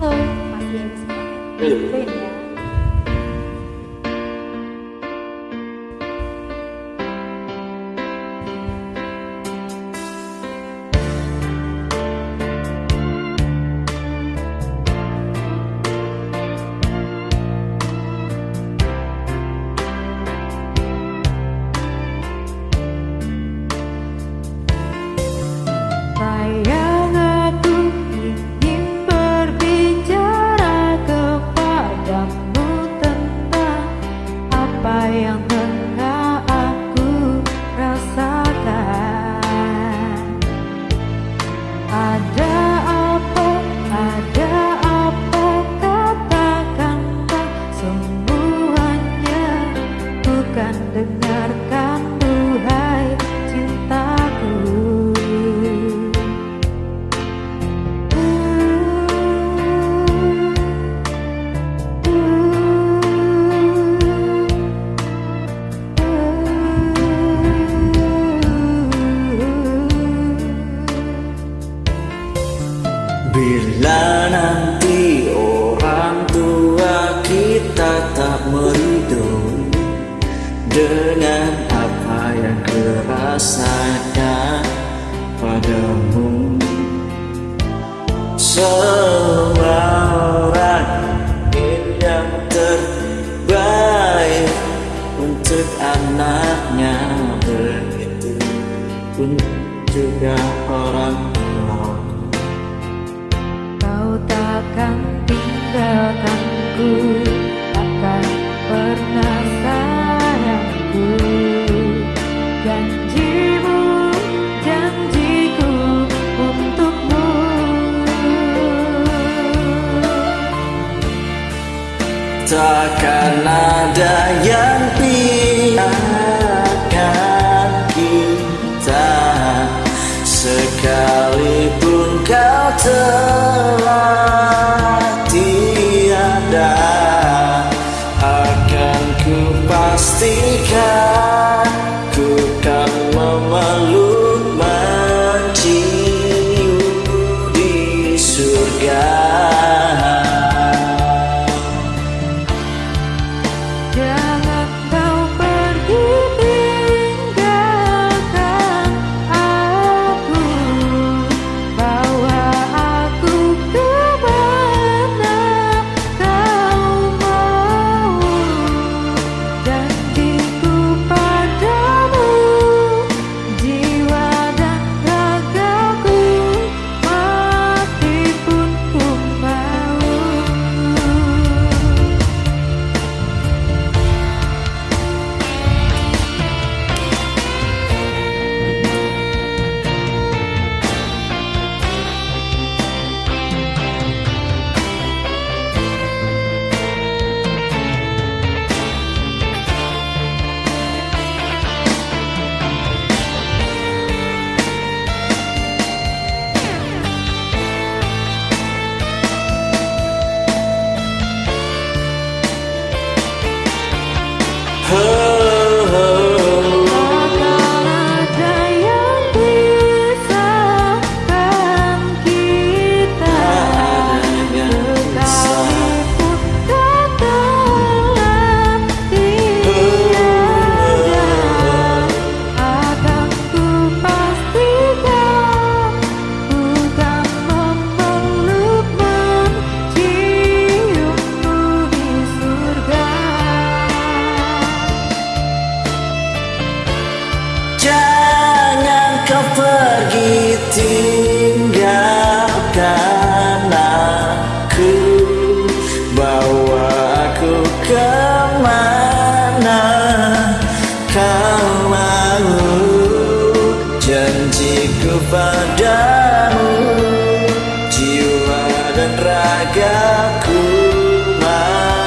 Hello, my kids. Apa yang Bila nanti orang tua kita tak meridoi Dengan apa yang kurasakan padamu Semua orang yang terbaik Untuk anaknya begitu pun juga orang takkan tinggalkanku Takkan pernah sayangku. Janjimu, janjiku untukmu. Takkan ada yang pilihan kita Sekalipun kau telah tinggalkan aku Bawa aku ke mana? Kau mau Janjiku padamu Jiwa dan ragaku mau.